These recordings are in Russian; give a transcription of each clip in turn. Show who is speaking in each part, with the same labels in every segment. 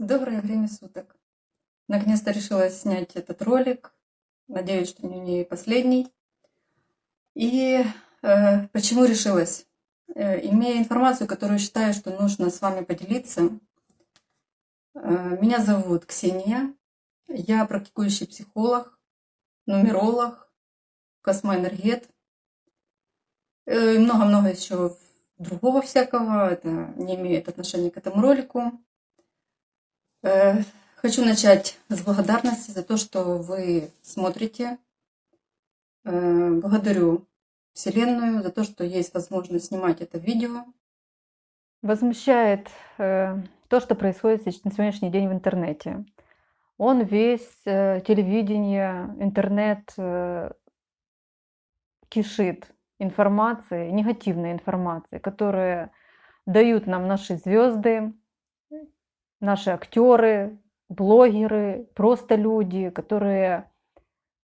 Speaker 1: Доброе время суток. Наконец-то решила снять этот ролик. Надеюсь, что не последний. И э, почему решилась? Э, имея информацию, которую считаю, что нужно с вами поделиться. Э, меня зовут Ксения. Я практикующий психолог, нумеролог, космоэнергет. Э, и много-много еще другого всякого. Это не имеет отношения к этому ролику. Э, хочу начать с благодарности за то, что вы смотрите. Э, благодарю Вселенную за то, что есть возможность снимать это видео.
Speaker 2: Возмущает э, то, что происходит на сегодняшний день в интернете. Он весь, телевидение, интернет кишит информацией, негативной информацией, которая дают нам наши звезды, наши актеры, блогеры, просто люди, которые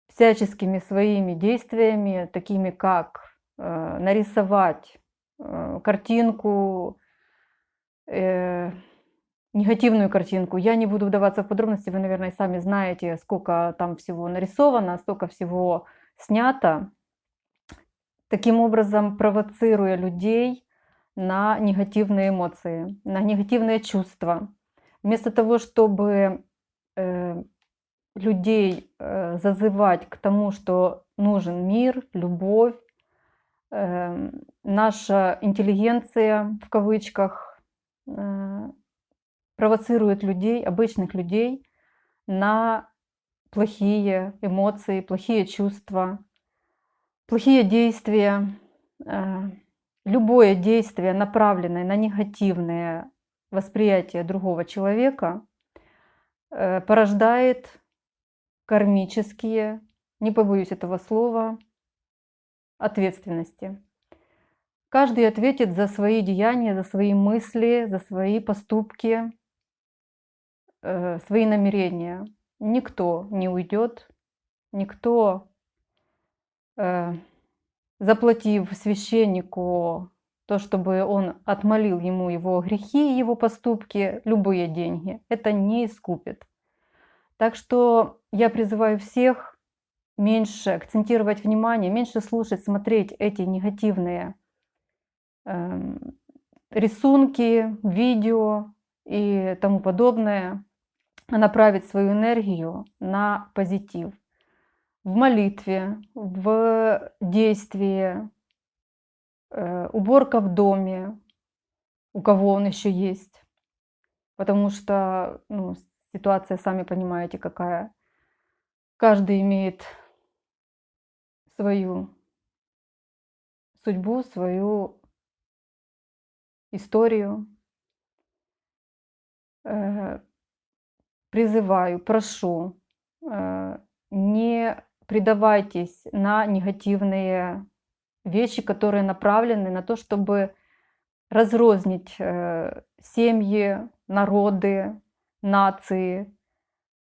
Speaker 2: всяческими своими действиями, такими как э, нарисовать э, картинку, э, негативную картинку. Я не буду вдаваться в подробности, вы, наверное, сами знаете, сколько там всего нарисовано, столько всего снято. Таким образом, провоцируя людей на негативные эмоции, на негативные чувства. Вместо того, чтобы э, людей э, зазывать к тому, что нужен мир, любовь, э, наша интеллигенция, в кавычках, э, провоцирует людей, обычных людей, на плохие эмоции, плохие чувства, плохие действия. Э, любое действие, направленное на негативные восприятие другого человека э, порождает кармические, не побоюсь этого слова, ответственности. Каждый ответит за свои деяния, за свои мысли, за свои поступки, э, свои намерения. Никто не уйдет, никто, э, заплатив священнику то, чтобы он отмолил ему его грехи, его поступки, любые деньги, это не искупит. Так что я призываю всех меньше акцентировать внимание, меньше слушать, смотреть эти негативные э, рисунки, видео и тому подобное, а направить свою энергию на позитив. В молитве, в действии, уборка в доме, у кого он еще есть. Потому что ну, ситуация, сами понимаете, какая. Каждый имеет свою судьбу, свою историю. Э, призываю, прошу, э, не предавайтесь на негативные вещи, которые направлены на то, чтобы разрознить э, семьи, народы, нации,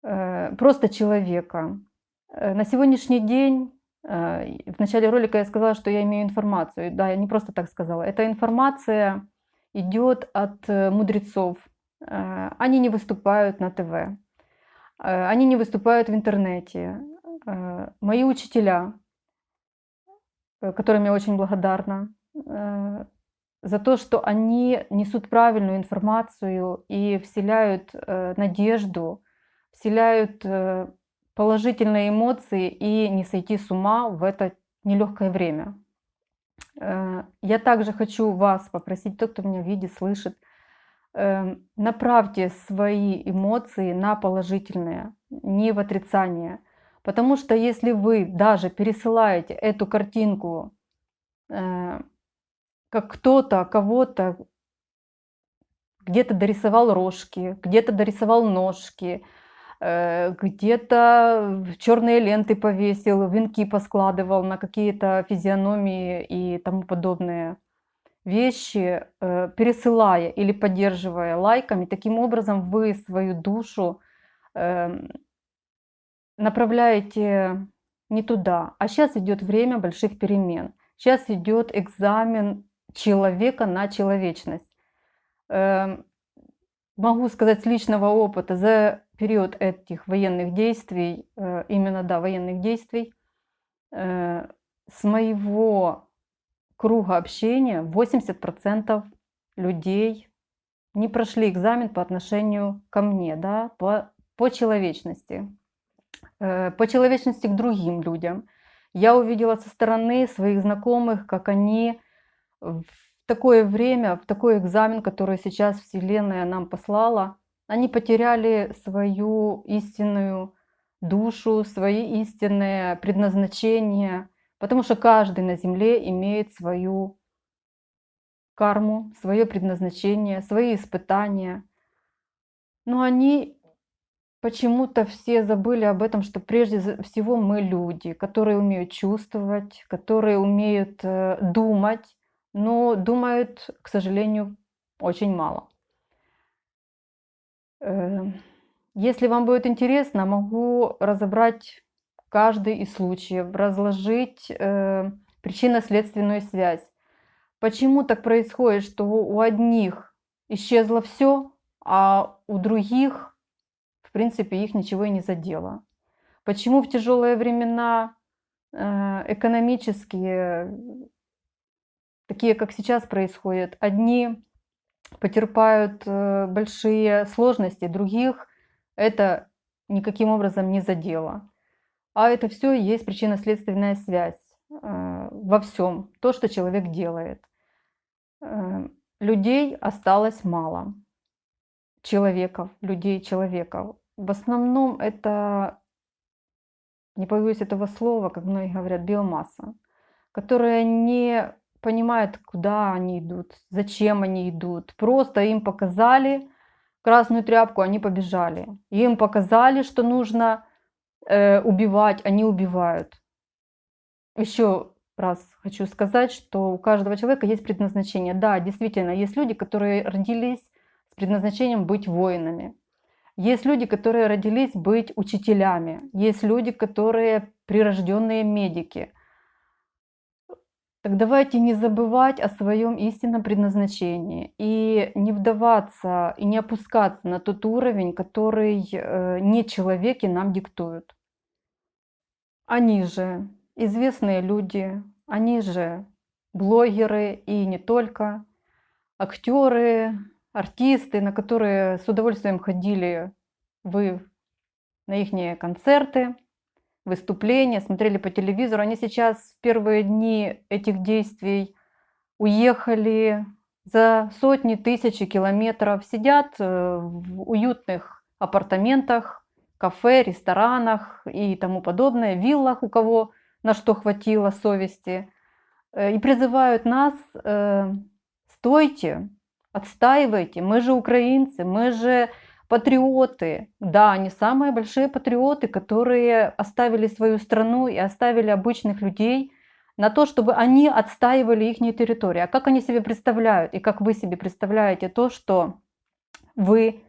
Speaker 2: э, просто человека. Э, на сегодняшний день, в начале ролика я сказала, что я имею информацию. Да, я не просто так сказала. Эта информация идет от мудрецов. Они не выступают на ТВ. Они не выступают в интернете. Мои учителя, которым я очень благодарна, э, за то, что они несут правильную информацию и вселяют э, надежду, вселяют положительные эмоции и не сойти с ума в это нелегкое время. Я также хочу вас попросить, тот, кто меня видит, слышит, направьте свои эмоции на положительные, не в отрицание. Потому что если вы даже пересылаете эту картинку, э, как кто-то кого-то где-то дорисовал рожки, где-то дорисовал ножки, э, где-то черные ленты повесил, венки поскладывал на какие-то физиономии и тому подобные вещи, э, пересылая или поддерживая лайками, таким образом вы свою душу эм, направляете не туда. А сейчас идет время больших перемен. Сейчас идет экзамен человека на человечность. Эм, могу сказать с личного опыта, за период этих военных действий, э, именно, да, военных действий, э, с моего круга общения 80% людей не прошли экзамен по отношению ко мне, да, по, по человечности, по человечности к другим людям. Я увидела со стороны своих знакомых, как они в такое время, в такой экзамен, который сейчас Вселенная нам послала, они потеряли свою истинную душу, свои истинное предназначение, потому что каждый на Земле имеет свою карму, свое предназначение, свои испытания. Но они почему-то все забыли об этом, что прежде всего мы люди, которые умеют чувствовать, которые умеют э, думать, но думают, к сожалению, очень мало. Эм, если вам будет интересно, могу разобрать каждый из случаев, разложить э, причинно-следственную связь. Почему так происходит, что у одних исчезло все, а у других, в принципе, их ничего и не задело? Почему в тяжелые времена э, экономические, такие как сейчас происходят, одни потерпают э, большие сложности, других это никаким образом не задело. А это все есть причинно-следственная связь э, во всем, то, что человек делает. Людей осталось мало. Человеков, людей, человеков. В основном это, не боюсь этого слова, как многие говорят, биомасса, которая не понимает, куда они идут, зачем они идут. Просто им показали красную тряпку, они побежали. Им показали, что нужно э, убивать, они убивают. Еще раз хочу сказать, что у каждого человека есть предназначение. Да, действительно, есть люди, которые родились предназначением быть воинами. Есть люди, которые родились быть учителями. Есть люди, которые прирожденные медики. Так давайте не забывать о своем истинном предназначении и не вдаваться и не опускаться на тот уровень, который э, не человеки нам диктуют. Они же известные люди, они же блогеры и не только, актеры, артисты, на которые с удовольствием ходили вы на их концерты, выступления, смотрели по телевизору. Они сейчас в первые дни этих действий уехали за сотни, тысячи километров, сидят э, в уютных апартаментах, кафе, ресторанах и тому подобное, виллах, у кого на что хватило совести, э, и призывают нас, э, стойте, отстаивайте, мы же украинцы, мы же патриоты. Да, они самые большие патриоты, которые оставили свою страну и оставили обычных людей на то, чтобы они отстаивали их территорию. А как они себе представляют и как вы себе представляете то, что вы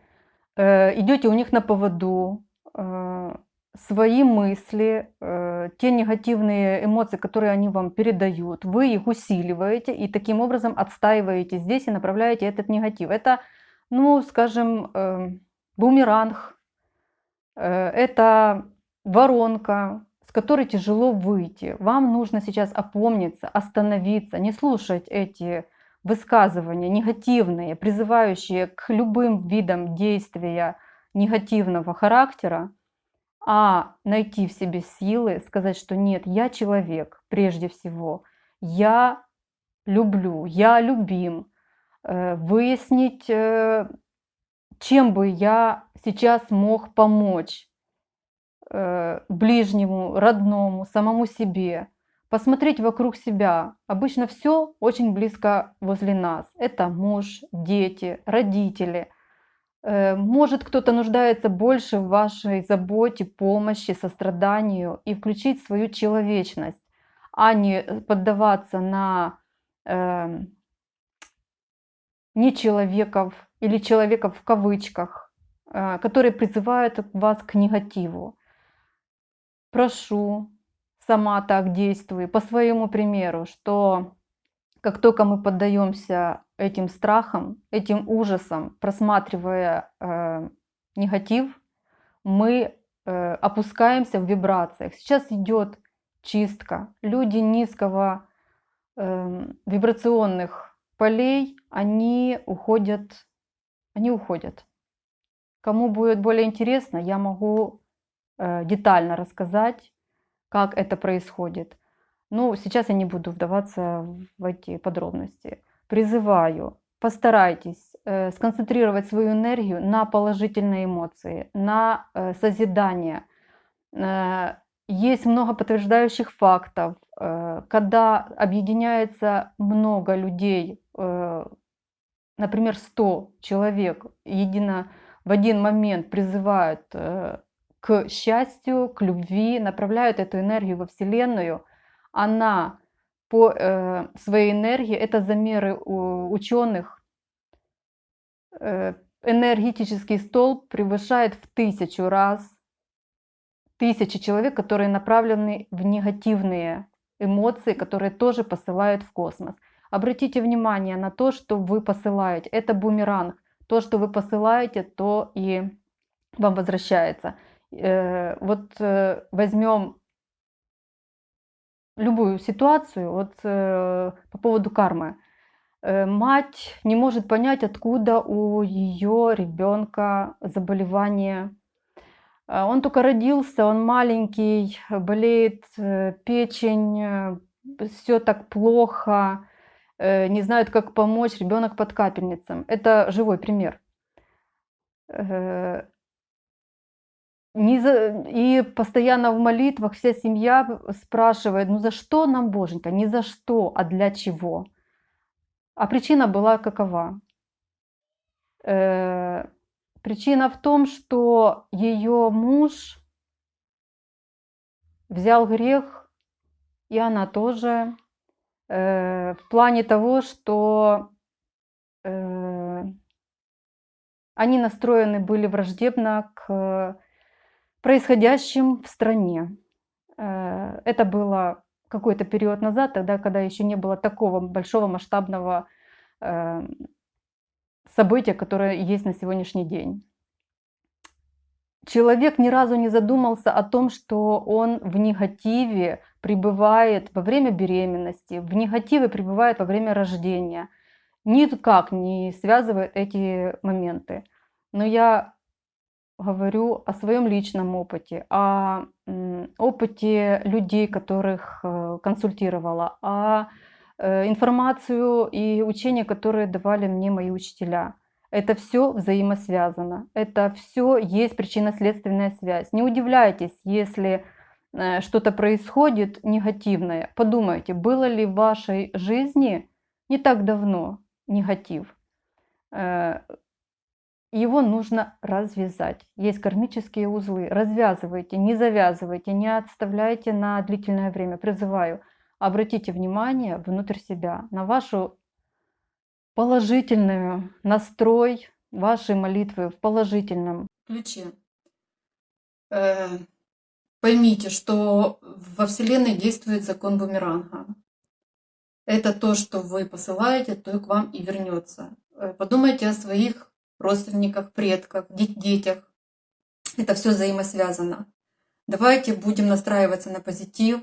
Speaker 2: э, идете у них на поводу, э, свои мысли, э, те негативные эмоции, которые они вам передают, вы их усиливаете и таким образом отстаиваете здесь и направляете этот негатив. Это, ну, скажем, э, бумеранг, э, это воронка, с которой тяжело выйти. Вам нужно сейчас опомниться, остановиться, не слушать эти высказывания негативные, призывающие к любым видам действия негативного характера, а найти в себе силы, сказать, что нет, я человек прежде всего, я люблю, я любим, э, выяснить э, чем бы я сейчас мог помочь э, ближнему, родному, самому себе. Посмотреть вокруг себя. Обычно все очень близко возле нас. Это муж, дети, родители. Э, может кто-то нуждается больше в вашей заботе, помощи, состраданию и включить свою человечность, а не поддаваться на э, нечеловеков или человеков в кавычках, э, которые призывают вас к негативу. Прошу, сама так действуй, по своему примеру, что как только мы поддаемся этим страхам, этим ужасам, просматривая э, негатив, мы э, опускаемся в вибрациях. Сейчас идет чистка. Люди низкого э, вибрационных полей, они уходят, они уходят. Кому будет более интересно, я могу э, детально рассказать, как это происходит. Ну, сейчас я не буду вдаваться в эти подробности. Призываю, постарайтесь э, сконцентрировать свою энергию на положительные эмоции, на э, созидание. Э, есть много подтверждающих фактов, когда объединяется много людей, например, 100 человек едино в один момент призывают к счастью, к любви, направляют эту энергию во Вселенную, она по э, своей энергии, это замеры ученых, э, энергетический столб превышает в тысячу раз тысячи человек, которые направлены в негативные эмоции, которые тоже посылают в космос. Обратите внимание на то, что вы посылаете. Это бумеранг. То, что вы посылаете, то и вам возвращается. Э, вот э, возьмем любую ситуацию, вот э, по поводу кармы. Мать не может понять, откуда у ее ребенка заболевание. Он только родился, он маленький, болеет печень, все так плохо, не знают, как помочь, ребенок под капельницем. Это живой пример не за... И постоянно в молитвах вся семья спрашивает, ну за что нам, Боженька? Не за что, а для чего? А причина была какова? Э, причина в том, что ее муж взял грех, и она тоже, э, в плане того, что э, они настроены были враждебно к происходящим в стране. Э, это было какой-то период назад, тогда, когда еще не было такого большого масштабного э, события, которое есть на сегодняшний день. Человек ни разу не задумался о том, что он в негативе пребывает во время беременности, в негативе пребывает во время рождения. Никак не связывает эти моменты. Но я говорю о своем личном опыте, о опыте людей, которых э, консультировала, о э, информацию и учения, которые давали мне мои учителя. Это все взаимосвязано. Это все есть причинно-следственная связь. Не удивляйтесь, если э, что-то происходит негативное. Подумайте, было ли в вашей жизни не так давно негатив его нужно развязать. Есть кармические узлы. Развязывайте, не завязывайте, не отставляйте на длительное время. Призываю, обратите внимание внутрь себя, на вашу положительную настрой вашей молитвы в положительном
Speaker 1: ключе. Э, поймите, что во Вселенной действует закон бумеранга. Это то, что вы посылаете, то и к вам и вернется. Э, подумайте о своих родственниках, предках, детях. Это все взаимосвязано. Давайте будем настраиваться на позитив.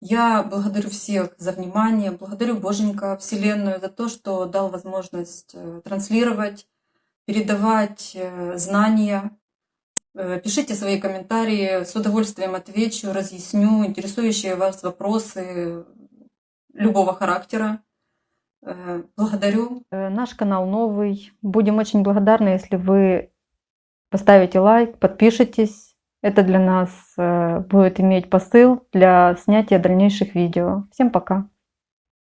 Speaker 1: Я благодарю всех за внимание, благодарю Боженька, Вселенную за то, что дал возможность э, транслировать, передавать э, знания. Э, пишите свои комментарии, с удовольствием отвечу, разъясню интересующие вас вопросы любого характера. Э, благодарю.
Speaker 2: Э, наш канал новый. Будем очень благодарны, если вы поставите лайк, подпишитесь. Это для нас э, будет иметь посыл для снятия дальнейших видео. Всем пока!